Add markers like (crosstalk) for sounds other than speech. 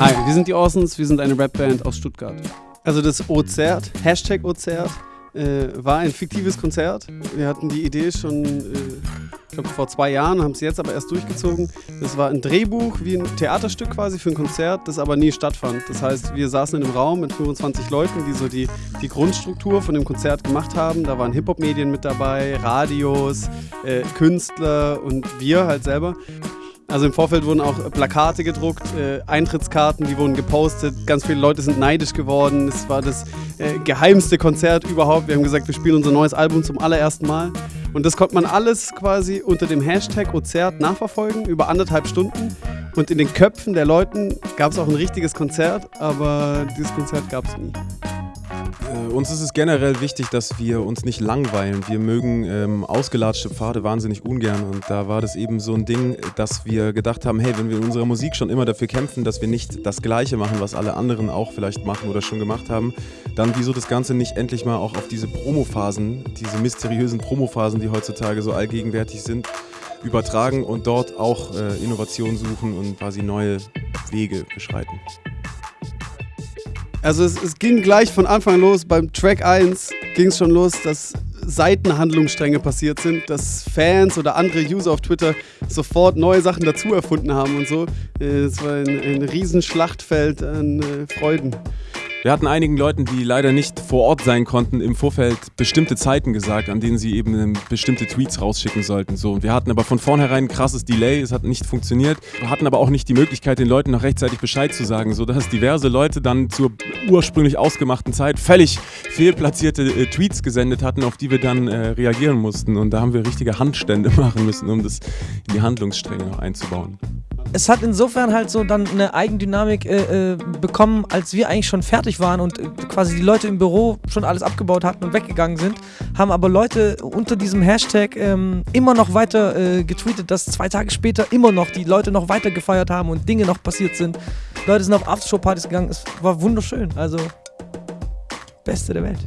Hi, wir sind die Orsons, wir sind eine Rapband aus Stuttgart. Also das Ozert, Hashtag Ozert, äh, war ein fiktives Konzert. Wir hatten die Idee schon, äh, ich glaube vor zwei Jahren, haben es jetzt aber erst durchgezogen. Das war ein Drehbuch wie ein Theaterstück quasi für ein Konzert, das aber nie stattfand. Das heißt, wir saßen in einem Raum mit 25 Leuten, die so die, die Grundstruktur von dem Konzert gemacht haben. Da waren Hip-Hop-Medien mit dabei, Radios, äh, Künstler und wir halt selber. Also im Vorfeld wurden auch Plakate gedruckt, äh, Eintrittskarten, die wurden gepostet. Ganz viele Leute sind neidisch geworden. Es war das äh, geheimste Konzert überhaupt. Wir haben gesagt, wir spielen unser neues Album zum allerersten Mal. Und das konnte man alles quasi unter dem Hashtag Ozert nachverfolgen, über anderthalb Stunden. Und in den Köpfen der Leuten gab es auch ein richtiges Konzert, aber dieses Konzert gab es nie. Äh, uns ist es generell wichtig, dass wir uns nicht langweilen. Wir mögen ähm, ausgelatschte Pfade wahnsinnig ungern und da war das eben so ein Ding, dass wir gedacht haben, hey, wenn wir in unserer Musik schon immer dafür kämpfen, dass wir nicht das Gleiche machen, was alle anderen auch vielleicht machen oder schon gemacht haben, dann wieso das Ganze nicht endlich mal auch auf diese Promophasen, diese mysteriösen Promophasen, die heutzutage so allgegenwärtig sind, übertragen und dort auch äh, Innovation suchen und quasi neue Wege beschreiten. Also es, es, ging gleich von Anfang los, beim Track 1 ging es schon los, dass Seitenhandlungsstränge passiert sind, dass Fans oder andere User auf Twitter sofort neue Sachen dazu erfunden haben und so. Äh, es war ein, ein Riesenschlachtfeld an äh, Freuden. Wir hatten einigen Leuten, die leider nicht vor Ort sein konnten, im Vorfeld bestimmte Zeiten gesagt, an denen sie eben bestimmte Tweets rausschicken sollten. So, wir hatten aber von vornherein ein krasses Delay, es hat nicht funktioniert. Wir hatten aber auch nicht die Möglichkeit, den Leuten noch rechtzeitig Bescheid zu sagen, sodass diverse Leute dann zur ursprünglich ausgemachten Zeit völlig fehlplatzierte äh, Tweets gesendet hatten, auf die wir dann äh, reagieren mussten. Und da haben wir richtige Handstände (laughs) machen müssen, um das in die Handlungsstränge noch einzubauen es hat insofern halt so dann eine Eigendynamik äh, äh, bekommen, als wir eigentlich schon fertig waren und äh, quasi die Leute im Büro schon alles abgebaut hatten und weggegangen sind, haben aber Leute unter diesem Hashtag ähm, immer noch weiter äh, getweetet, dass zwei Tage später immer noch die Leute noch weiter gefeiert haben und Dinge noch passiert sind. Leute sind auf Aftershow-Partys gegangen, es war wunderschön. Also, Beste der Welt.